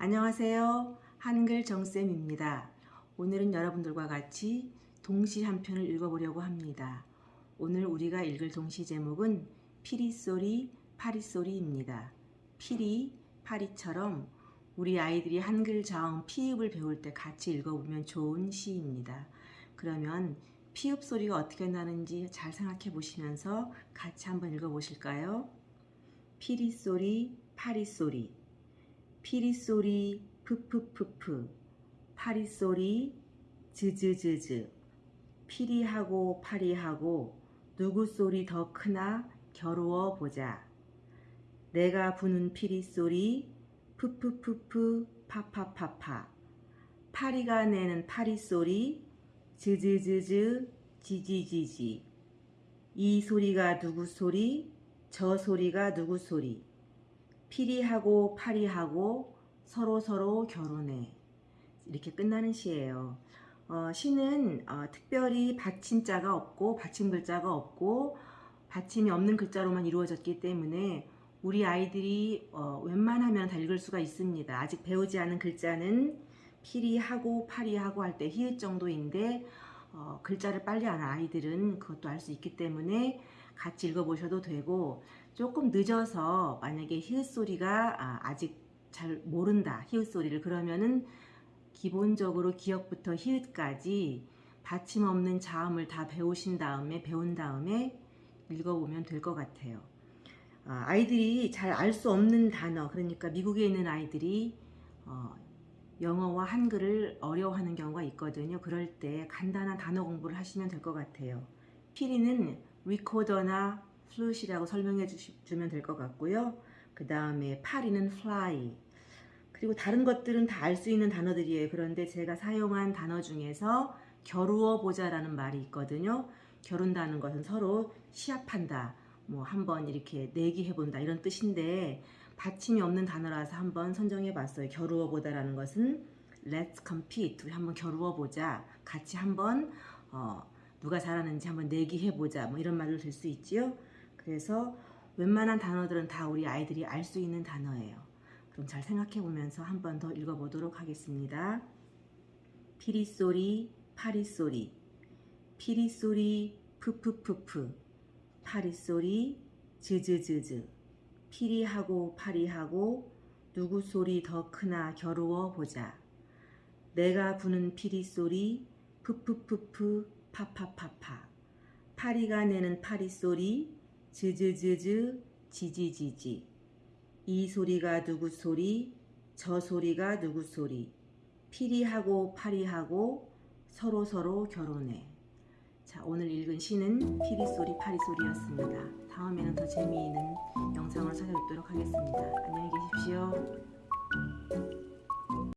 안녕하세요. 한글 정쌤입니다. 오늘은 여러분들과 같이 동시 한 편을 읽어보려고 합니다. 오늘 우리가 읽을 동시 제목은 피리소리, 파리소리입니다. 피리, 파리처럼 우리 아이들이 한글 자음 피읍을 배울 때 같이 읽어보면 좋은 시입니다. 그러면 피읍 소리가 어떻게 나는지 잘 생각해 보시면서 같이 한번 읽어보실까요? 피리 소리, 파리 소리. 피리 소리, 푸푸푸푸. 파리 소리, 즈즈즈즈. 피리하고 파리하고 누구 소리 더 크나 겨루어 보자. 내가 부는 피리 소리, 푸푸푸푸, 파파파파. 파리가 내는 파리 소리, 즈즈즈즈, 지지지지. 이 소리가 누구 소리, 저 소리가 누구 소리. 피리하고 파리하고 서로 서로 결혼해. 이렇게 끝나는 시예요. 어, 시는 어, 특별히 받침자가 없고 받침 글자가 없고 받침이 없는 글자로만 이루어졌기 때문에 우리 아이들이 어, 웬만하면 다 읽을 수가 있습니다. 아직 배우지 않은 글자는 피리하고 파리하고 할 때 히읗 정도인데 어, 글자를 빨리 아는 아이들은 그것도 알 수 있기 때문에 같이 읽어보셔도 되고 조금 늦어서 만약에 히읗 소리가 아, 아직 잘 모른다 히읗 소리를 그러면은 기본적으로 기억부터 히읗까지 받침 없는 자음을 다 배우신 다음에 배운 다음에 읽어보면 될 것 같아요. 아, 아이들이 잘 알 수 없는 단어 그러니까 미국에 있는 아이들이 어, 영어와 한글을 어려워하는 경우가 있거든요. 그럴 때 간단한 단어 공부를 하시면 될 것 같아요. 피리는 리코더나 플룻이라고 설명해 주시면 될 것 같고요. 그 다음에 파리는 fly 그리고 다른 것들은 다 알 수 있는 단어들이에요. 그런데 제가 사용한 단어 중에서 겨루어 보자 라는 말이 있거든요. 겨룬다는 것은 서로 시합한다. 뭐 한번 이렇게 내기해 본다 이런 뜻인데 받침이 없는 단어라서 한번 선정해 봤어요. 겨루어 보다라는 것은 let's compete. 우리 한번 겨루어 보자. 같이 한번 어, 누가 잘하는지 한번 내기해 보자. 뭐 이런 말로 될 수 있지요. 그래서 웬만한 단어들은 다 우리 아이들이 알 수 있는 단어예요. 그럼 잘 생각해 보면서 한번 더 읽어 보도록 하겠습니다. 피리 소리, 파리 소리, 피리 소리, 푸푸푸푸, 파리 소리, 즈즈즈즈, 피리하고 파리하고 누구 소리 더 크나 겨루어 보자. 내가 부는 피리 소리, 푸푸푸푸, 파파파파, 파리가 내는 파리 소리, 즈즈즈즈, 지지지지. 이 소리가 누구 소리, 저 소리가 누구 소리. 피리하고 파리하고 서로 서로 결혼해. 자, 오늘 읽은 시는 피리 소리, 파리 소리였습니다. 다음에는 더 재미있는 영상으로 찾아뵙도록 하겠습니다. 안녕히 계십시오.